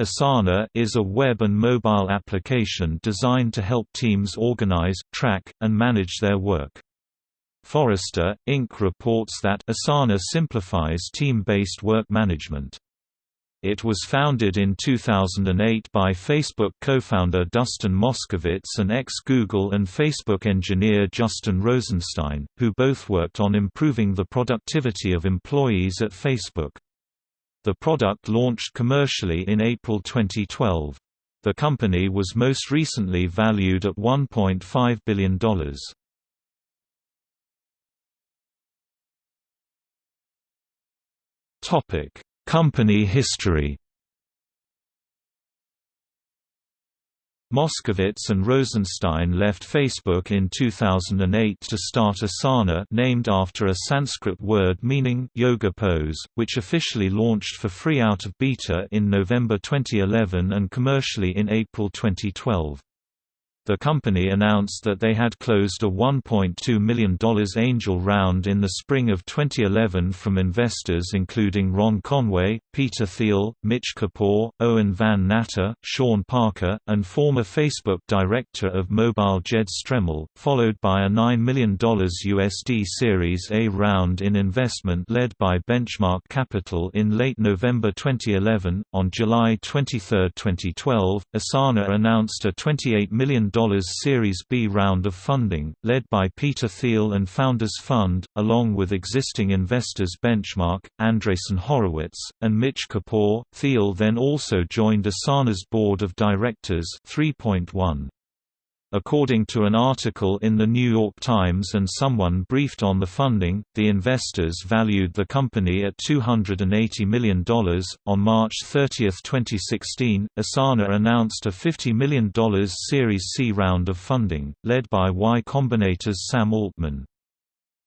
Asana is a web and mobile application designed to help teams organize, track, and manage their work. Forrester, Inc. reports that Asana simplifies team-based work management. It was founded in 2008 by Facebook co-founder Dustin Moskovitz and ex-Google and Facebook engineer Justin Rosenstein, who both worked on improving the productivity of employees at Facebook. The product launched commercially in April 2012. The company was most recently valued at $1.5 billion. Company history Moskovitz and Rosenstein left Facebook in 2008 to start Asana named after a Sanskrit word meaning yoga pose, which officially launched for free out of beta in November 2011 and commercially in April 2012. The company announced that they had closed a $1.2 million angel round in the spring of 2011 from investors including Ron Conway, Peter Thiel, Mitch Kapor, Owen Van Natta, Sean Parker, and former Facebook director of mobile Jed Stremel, followed by a $9 million USD Series A round in investment led by Benchmark Capital in late November 2011. On July 23, 2012, Asana announced a $28 million Series B round of funding, led by Peter Thiel and Founders Fund, along with existing investors Benchmark, Andreessen Horowitz, and Mitch Kapor. Thiel then also joined Asana's board of directors 3.1. According to an article in The New York Times and someone briefed on the funding, the investors valued the company at $280 million. On March 30, 2016, Asana announced a $50 million Series C round of funding, led by Y Combinator's Sam Altman.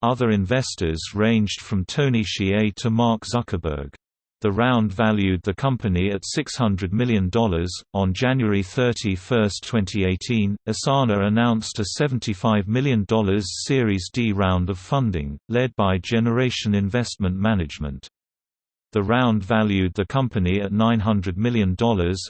Other investors ranged from Tony Hsieh to Mark Zuckerberg. The round valued the company at $600 million. On January 31, 2018, Asana announced a $75 million Series D round of funding, led by Generation Investment Management. The round valued the company at $900 million.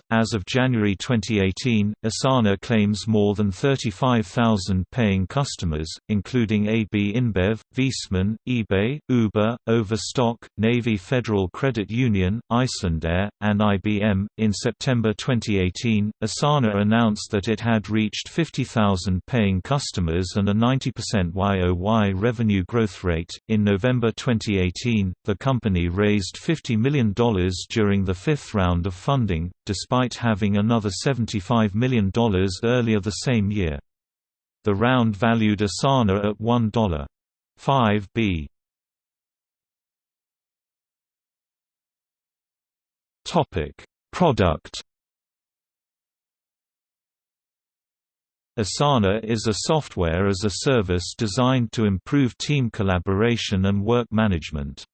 As of January 2018, Asana claims more than 35,000 paying customers, including AB InBev, Viessmann, eBay, Uber, Overstock, Navy Federal Credit Union, Icelandair, and IBM. In September 2018, Asana announced that it had reached 50,000 paying customers and a 90% YoY revenue growth rate. In November 2018, the company raised $50 million during the fifth round of funding, despite having another $75 million earlier the same year. The round valued Asana at $1.5 b. Product Asana is a software as a service designed to improve team collaboration and work management.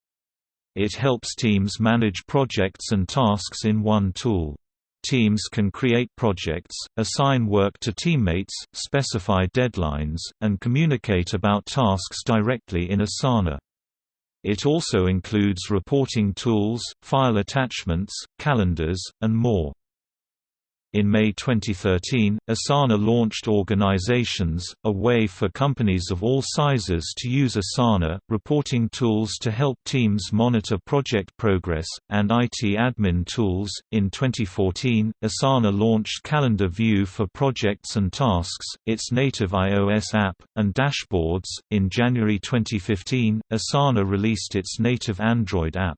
It helps teams manage projects and tasks in one tool. Teams can create projects, assign work to teammates, specify deadlines, and communicate about tasks directly in Asana. It also includes reporting tools, file attachments, calendars, and more. In May 2013, Asana launched Organizations, a way for companies of all sizes to use Asana, reporting tools to help teams monitor project progress, and IT admin tools. In 2014, Asana launched Calendar View for projects and tasks, its native iOS app, and dashboards. In January 2015, Asana released its native Android app.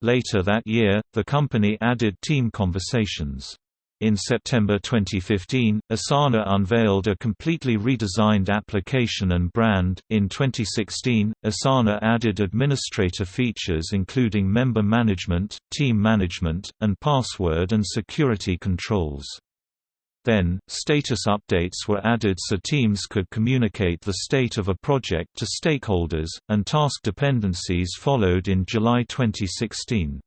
Later that year, the company added Team Conversations. In September 2015, Asana unveiled a completely redesigned application and brand. In 2016, Asana added administrator features including member management, team management, and password and security controls. Then, status updates were added so teams could communicate the state of a project to stakeholders, and task dependencies followed in July 2016.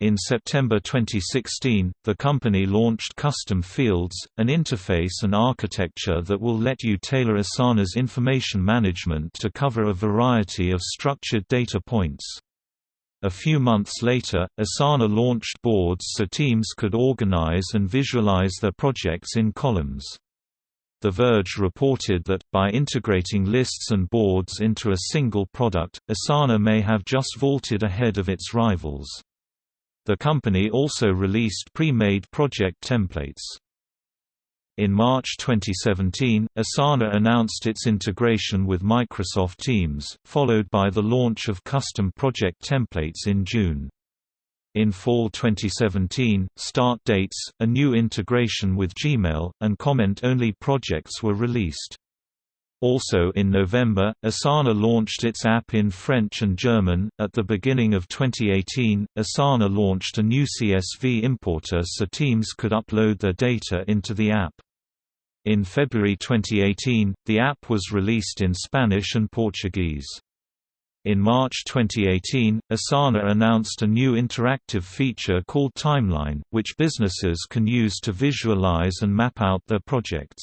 In September 2016, the company launched Custom Fields, an interface and architecture that will let you tailor Asana's information management to cover a variety of structured data points. A few months later, Asana launched boards so teams could organize and visualize their projects in columns. The Verge reported that, by integrating lists and boards into a single product, Asana may have just vaulted ahead of its rivals. The company also released pre-made project templates. In March 2017, Asana announced its integration with Microsoft Teams, followed by the launch of custom project templates in June. In fall 2017, Start Dates, a new integration with Gmail, and comment-only projects were released. Also in November, Asana launched its app in French and German. At the beginning of 2018, Asana launched a new CSV importer so teams could upload their data into the app. In February 2018, the app was released in Spanish and Portuguese. In March 2018, Asana announced a new interactive feature called Timeline, which businesses can use to visualize and map out their projects.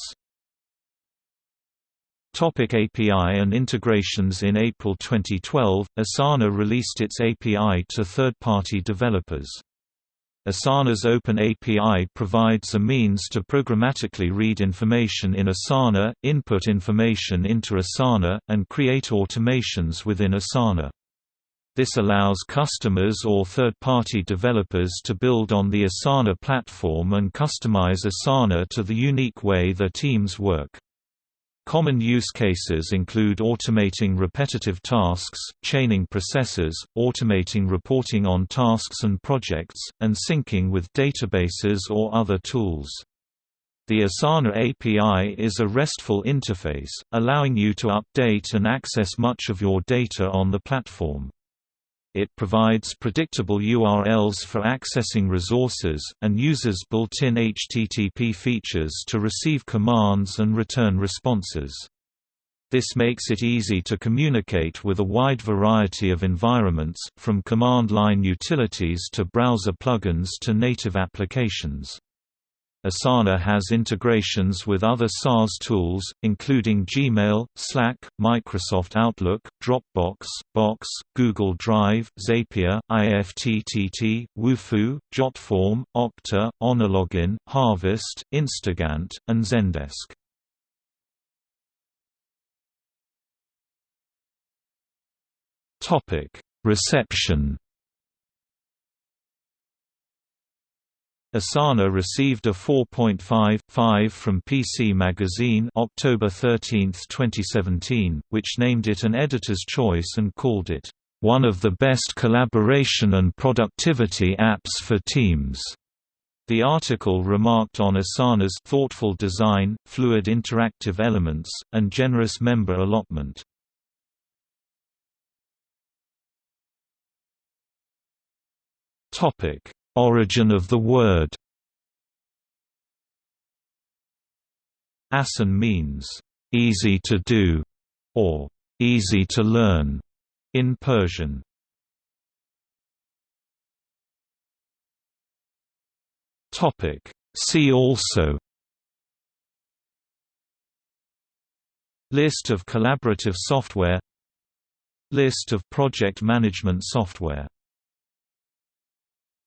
Topic API and integrations In April 2012, Asana released its API to third-party developers. Asana's Open API provides a means to programmatically read information in Asana, input information into Asana, and create automations within Asana. This allows customers or third-party developers to build on the Asana platform and customize Asana to the unique way their teams work. Common use cases include automating repetitive tasks, chaining processes, automating reporting on tasks and projects, and syncing with databases or other tools. The Asana API is a RESTful interface, allowing you to update and access much of your data on the platform. It provides predictable URLs for accessing resources, and uses built-in HTTP features to receive commands and return responses. This makes it easy to communicate with a wide variety of environments, from command line utilities to browser plugins to native applications. Asana has integrations with other SaaS tools, including Gmail, Slack, Microsoft Outlook, Dropbox, Box, Google Drive, Zapier, IFTTT, Wufoo, JotForm, Okta, OneLogin, Harvest, Instagantt, and Zendesk. Reception Asana received a 4.5.5 from PC Magazine October 13, 2017, which named it an editor's choice and called it, "...one of the best collaboration and productivity apps for teams." The article remarked on Asana's thoughtful design, fluid interactive elements, and generous member allotment. Topic Origin of the word. Asan means, "...easy to do", or "...easy to learn", in Persian. See also. List of collaborative software. List of project management software